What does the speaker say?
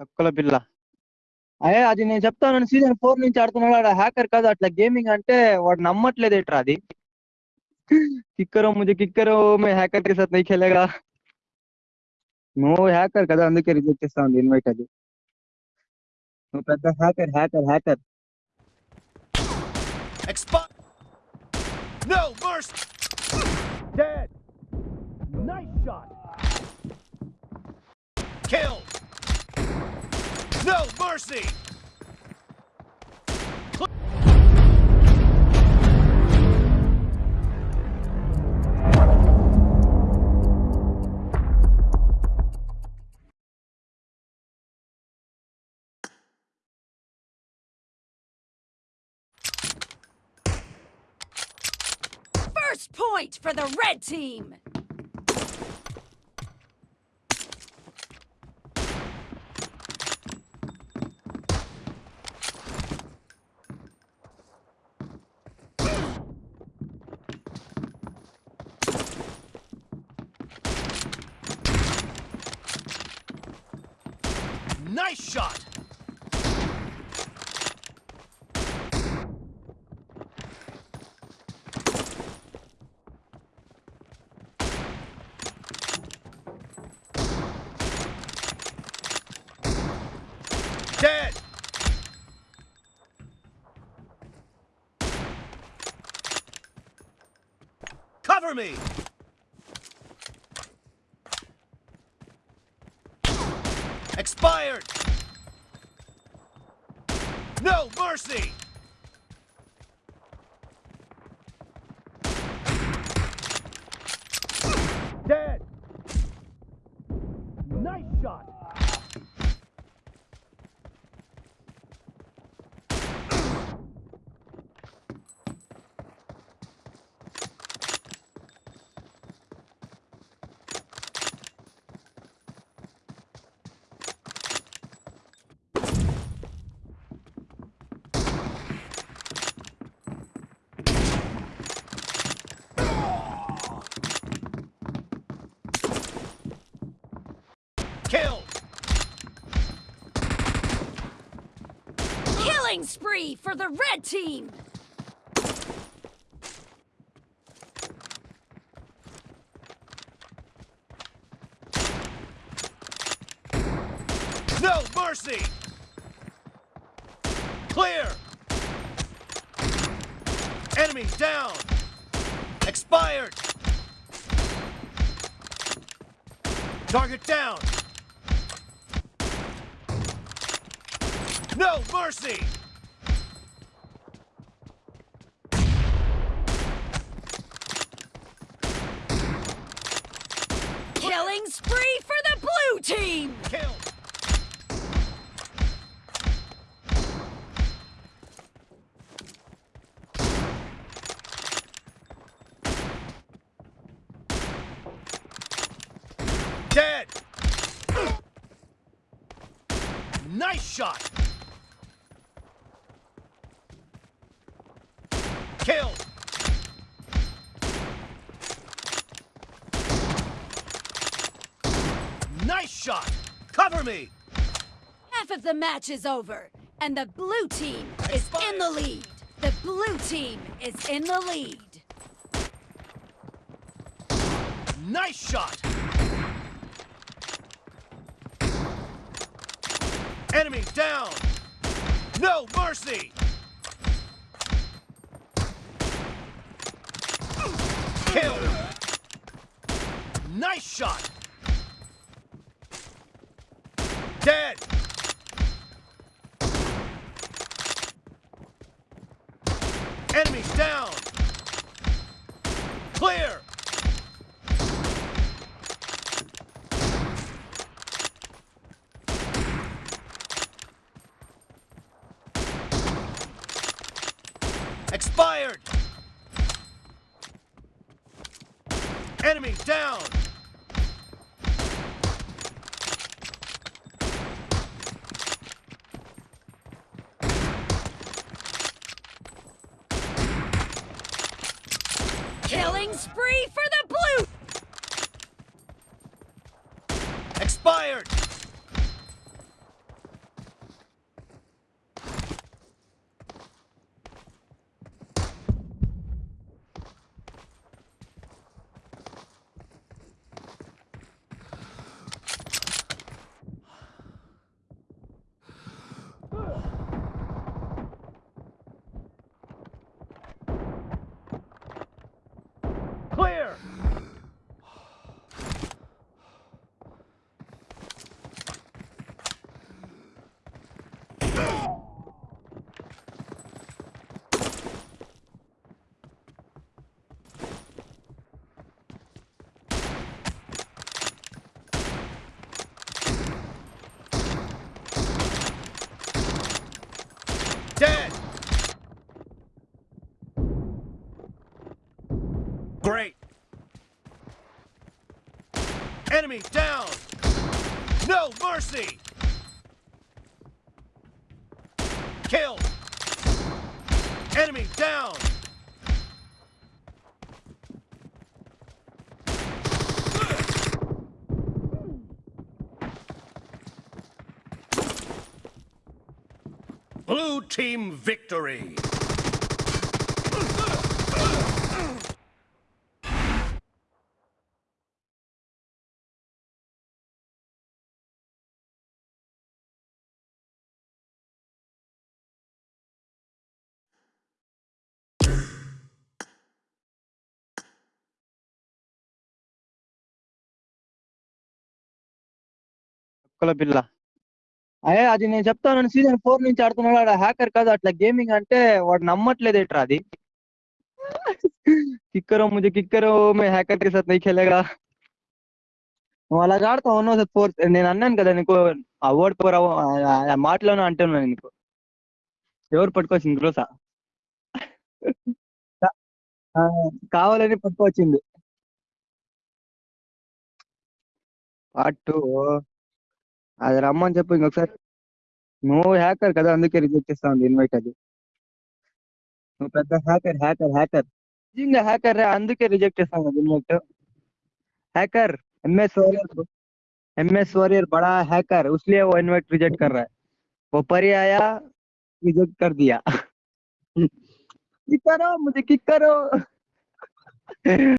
తక్కువ పిల్ల అయ్యే అది నేను చెప్తాను సీజన్ ఫోర్ నుంచి ఆడుతున్నాడు ఆడ హ్యాకర్ కాదు అట్లా గేమింగ్ అంటే వాడు నమ్మట్లేదు ఎట్రా అది కిక్కరో ముజే కిక్కరో మే హ్యాకర్ కి సత్ నహీ ఖేలేగా నువ్వు హ్యాకర్ కదా అందుకే రిజెక్ట్ చేస్తా ఉంది ఇన్వైట్ అది నువ్వు పెద్ద hacker hacker hacker No mercy. Dead. Nice shot. Kill. No mercy! First point for the red team. Nice shot! Dead! Cover me! Expired! No mercy! Dead! Nice shot! Kill! Killing spree for the red team. No mercy! Clear! Enemy down! Expired! Target down! No mercy! Killing spree for the blue team. Kill! Dead! Nice shot! Kill! Nice shot! Cover me! Half of the match is over, and the blue team is in the lead. The blue team is in the lead. Nice shot! Enemy down! No mercy! Kill! Nice shot! Dead! Enemies down! Clear! Expired! Enemy down! Killing spree for the blue. Expired! Enemy down! No mercy! Kill! Enemy down! Blue team victory! కుక్కల పిల్ల. అయ్యే అది నేను చెప్తాను season four నుంచి ఆడుతున్నాడు ఆడ hacker కాదు అట్లా గేమింగ్ అంటే వాడు నమ్మట్లేదు ఏట్రా అది. కిక్కరో ముందు కిక్కరో మే హ్యాకర్ కే సాత్ నహీ ఖేలేగా నువ్వు అలాగ ఆడతావు సార్ ఫోర్ నేను అన్నాను కదా నీకు ఆ వర్డ్ ఫోర్ మాటలోనే అంటున్నాను నీకు. ఎవరు పట్టుకొచ్చింది గ్రోసా కావాలని పట్టుకొచ్చింది. Part two. అది రమ్మని చెప్పు ఇంకొకసారి నువ్వు హ్యాకర్ కదా అందుకే రిజెక్ట్ చేస్తా ఉంది ఇన్వైట్ అది నువ్వు పెద్ద హ్యాకర్ హ్యాకర్ హ్యాకర్ నిజంగా హ్యాకర్ రే అందుకే రిజెక్ట్ చేస్తాం కదా invite hacker MS warrior MS warrior बड़ा हैकर उसलिए वो इनवाइट रिजेक्ट कर रहा है वो परी आया रिजेक्ट कर दिया किक करो मुझे किक करो